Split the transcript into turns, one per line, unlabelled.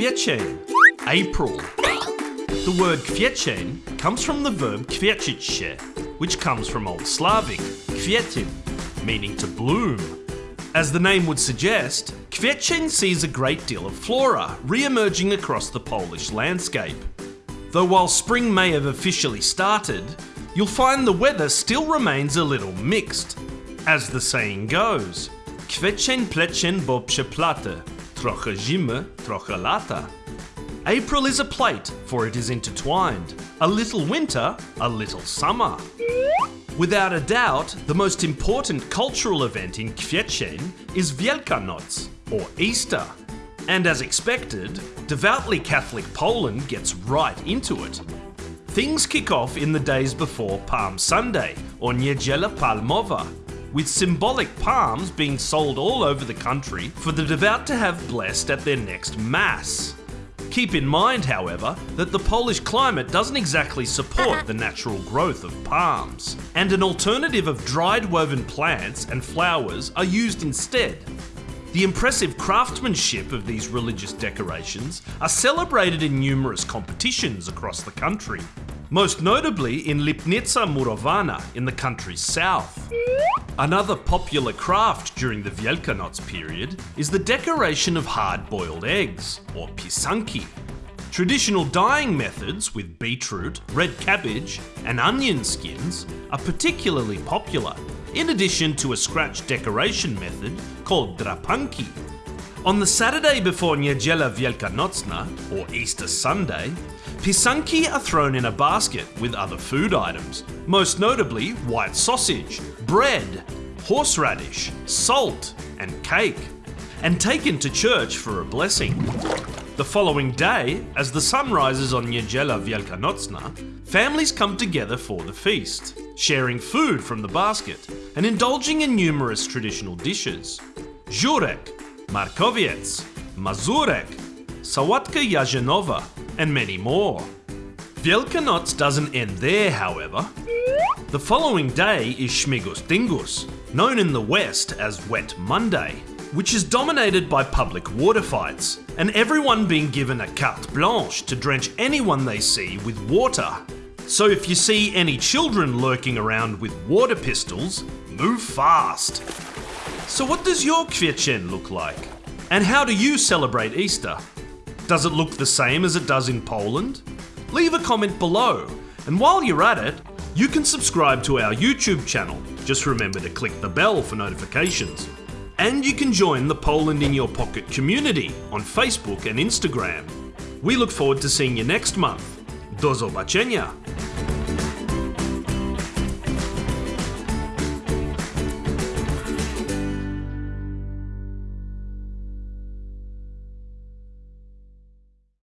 Kwiecień, April. The word kwiecień comes from the verb kwiecić which comes from Old Slavic kwiecień, meaning to bloom. As the name would suggest, Kwiecień sees a great deal of flora re-emerging across the Polish landscape. Though while spring may have officially started, you'll find the weather still remains a little mixed. As the saying goes, Kwiecień plecień bo przeplata, trochę zimy, trochę lata. April is a plate, for it is intertwined. A little winter, a little summer. Without a doubt, the most important cultural event in Kwiecień is Wielkanoc, or Easter. And as expected, devoutly Catholic Poland gets right into it. Things kick off in the days before Palm Sunday, or Niedziela Palmowa, with symbolic palms being sold all over the country for the devout to have blessed at their next Mass. Keep in mind, however, that the Polish climate doesn't exactly support the natural growth of palms, and an alternative of dried woven plants and flowers are used instead. The impressive craftsmanship of these religious decorations are celebrated in numerous competitions across the country, most notably in Lipnica Murowana in the country's south. Another popular craft during the Wielkanoc period is the decoration of hard-boiled eggs, or pisanki. Traditional dyeing methods with beetroot, red cabbage, and onion skins are particularly popular, in addition to a scratch decoration method called drapanki. On the Saturday before Niedziela Wielkanocna, or Easter Sunday, pisanki are thrown in a basket with other food items, most notably white sausage, bread, horseradish, salt, and cake, and taken to church for a blessing. The following day, as the sun rises on Niedziela Wielkanocna, families come together for the feast, sharing food from the basket and indulging in numerous traditional dishes. Żurek, Makowiec, Mazurek, Sałatka Jarzynowa, and many more. Wielkanoc doesn't end there, however. The following day is Śmigus Dyngus, known in the West as Wet Monday, which is dominated by public water fights, and everyone being given a carte blanche to drench anyone they see with water. So if you see any children lurking around with water pistols, move fast. So what does your Kwiecień look like? And how do you celebrate Easter? Does it look the same as it does in Poland? Leave a comment below, and while you're at it, you can subscribe to our YouTube channel. Just remember to click the bell for notifications. And you can join the Poland in Your Pocket community on Facebook and Instagram. We look forward to seeing you next month. Do zobaczenia!